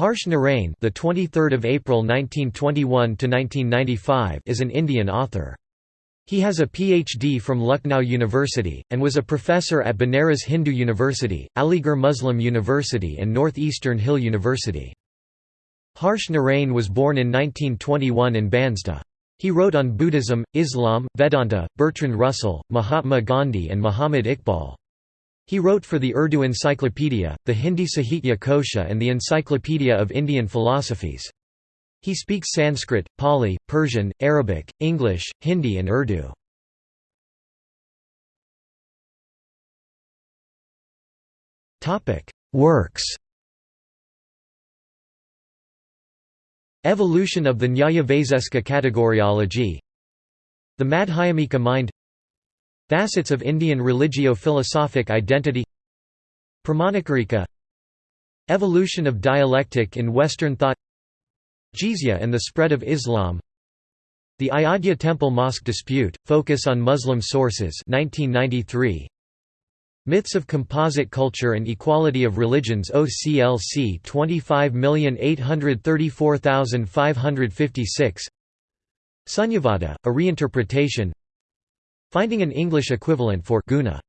Harsh Narain, the 23rd of April 1921 to 1995, is an Indian author. He has a PhD from Lucknow University, and was a professor at Banaras Hindu University, Aligarh Muslim University and North-Eastern Hill University. Harsh Narain was born in 1921 in Bansda. He wrote on Buddhism, Islam, Vedanta, Bertrand Russell, Mahatma Gandhi and Muhammad Iqbal. He wrote for the Urdu Encyclopedia, the Hindi Sahitya Kosha and the Encyclopedia of Indian Philosophies. He speaks Sanskrit, Pali, Persian, Arabic, English, Hindi and Urdu. Works Evolution of the Nyaya-Vaisesika categoriology The Madhyamika mind Facets of Indian religio-philosophic identity Pramanakarika Evolution of dialectic in Western thought Jizya and the spread of Islam The Ayodhya Temple Mosque dispute, focus on Muslim sources 1993. Myths of Composite Culture and Equality of Religions OCLC 25834556 Sunyavada, a reinterpretation Finding an English equivalent for guna